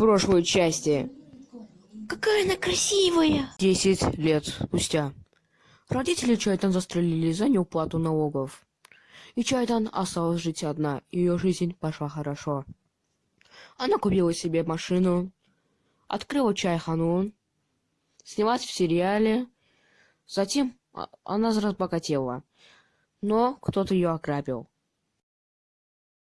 прошлой части. Какая она красивая! Десять лет спустя. Родители Чайтан застрелили за неуплату налогов. И Чайтан осталась жить одна, и ее жизнь пошла хорошо. Она купила себе машину, открыла чайхану, снялась в сериале, затем а, она разбогатела. Но кто-то ее ограбил.